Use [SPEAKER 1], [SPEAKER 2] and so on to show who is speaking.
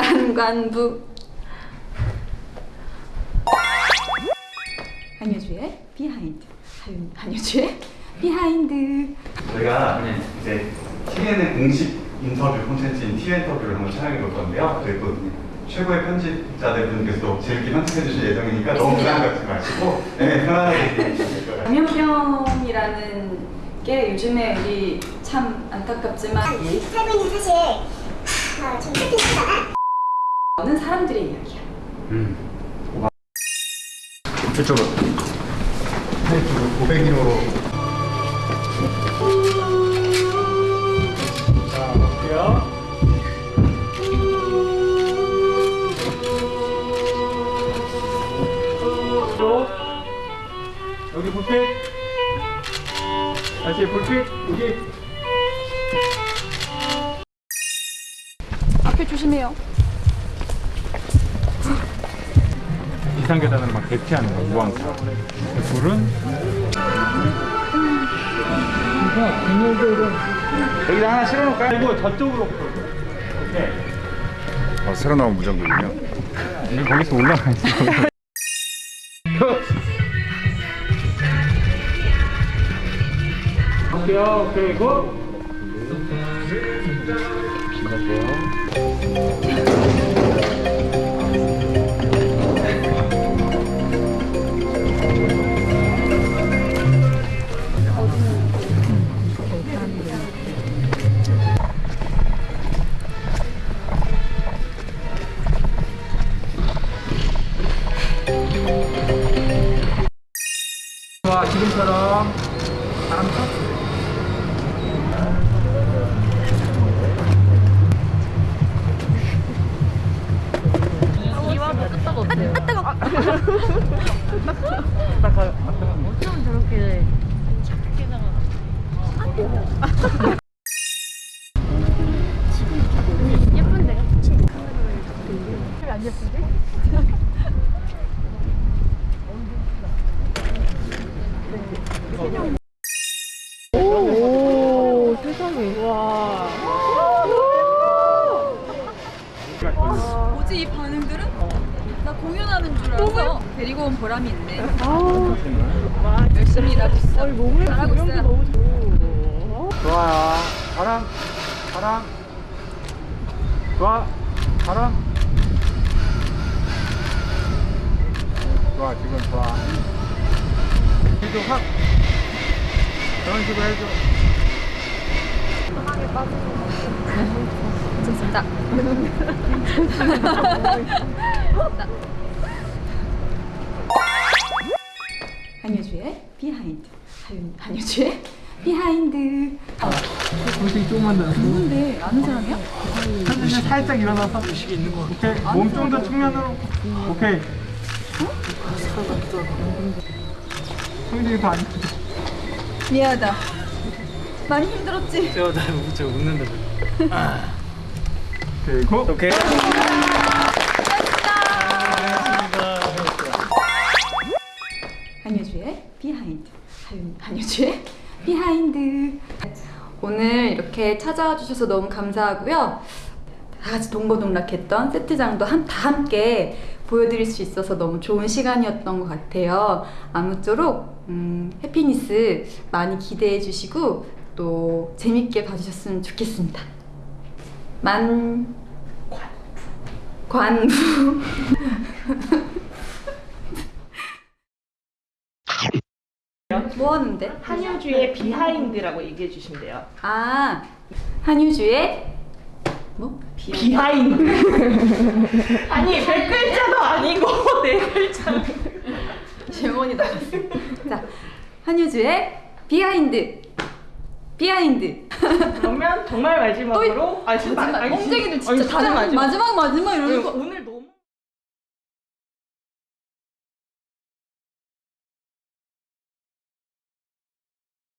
[SPEAKER 1] 만관부 한효주의 behind 한- 한효주의 behind
[SPEAKER 2] 저희가 이제 TN의 공식 인터뷰 콘텐츠인 TN 인터뷰를 한번 촬영해 볼 건데요. 또 최고의 편집자들 분께서 재밌게 편집해 주실 예정이니까 너무 부담 갖지 마시고 네, 편안하게 얘기해 주실 거예요.
[SPEAKER 1] 감염병이라는 게 요즘에 우리 참 안타깝지만
[SPEAKER 3] 살고 있는 사실 어, 좀 슬픈 시대잖아.
[SPEAKER 1] 많은 사람들의 이야기야.
[SPEAKER 2] 이쪽으로. 이쪽으로 500km로.
[SPEAKER 4] 자, 볼게요. 또 여기 불빛. 다시 불빛. 여기.
[SPEAKER 1] 앞에 조심해요.
[SPEAKER 4] 비상계단으로 막 대피하는 거, 무항차. 불은 여기다 하나 실어놓을까요? 그리고 저쪽으로 오케이.
[SPEAKER 5] 아, 새로 나온 무전기군요.
[SPEAKER 4] 이게 거기서 올라가 있어. 오케이, 오케이, 고! 좋아, 지금처럼 바람
[SPEAKER 6] 어때요? 끄떡
[SPEAKER 4] 딱 가.
[SPEAKER 6] 어쩜 저렇게 착하게 나가 예쁜데요? 안 예쁜데? 오, 세상에. 와.
[SPEAKER 1] 뭐지 이 반응들은? 나 공연하는 줄 알아서 데리고 온 보람이 있네. 열심히 일하고 있어. 잘하고 있어요.
[SPEAKER 4] 좋아요. 바람, 바람. 좋아, 바람. 좋아, 지금 좋아. 해줘, 확. 그런 식으로 해줘.
[SPEAKER 1] 좋습니다. 한효주의 behind. 한- 한효주의 behind. 아,
[SPEAKER 4] 솔직히 조금만 더.
[SPEAKER 1] 누군데 아는 사람이야?
[SPEAKER 4] 그냥 살짝 일어나서. 의식이 있는 거. 오케이. 몸좀 더 측면으로. 오케이. 성진이 더안
[SPEAKER 1] 미안하다. 많이 힘들었지?
[SPEAKER 4] 제가 잘 웃죠 웃는데 오케이 go 오케이
[SPEAKER 1] 한효주의 behind. 한- 한효주의 behind. 오늘 이렇게 찾아와 주셔서 너무 감사하고요. 다 같이 동고동락했던 세트장도 한, 다 함께 보여드릴 수 있어서 너무 좋은 시간이었던 것 같아요. 아무쪼록 음, 해피니스 많이 기대해 주시고 또 재밌게 봐주셨으면 좋겠습니다. 만 관부 뭐 하는데?
[SPEAKER 7] 한효주의 비하인드라고 얘기해 주시면 돼요.
[SPEAKER 1] 아 한효주의 뭐?
[SPEAKER 7] behind. 아니 백 글자도 아니고 네 글자.
[SPEAKER 1] 질문이 나왔어. 자 한효주의 behind behind.
[SPEAKER 7] 그러면 정말 마지막으로
[SPEAKER 1] 또
[SPEAKER 7] 아 진짜
[SPEAKER 1] 마지막 엉덩이를
[SPEAKER 7] 아니,
[SPEAKER 1] 진짜 다
[SPEAKER 7] 마지막.
[SPEAKER 1] 마지막 마지막
[SPEAKER 7] 아니,
[SPEAKER 1] 이러고
[SPEAKER 7] 오늘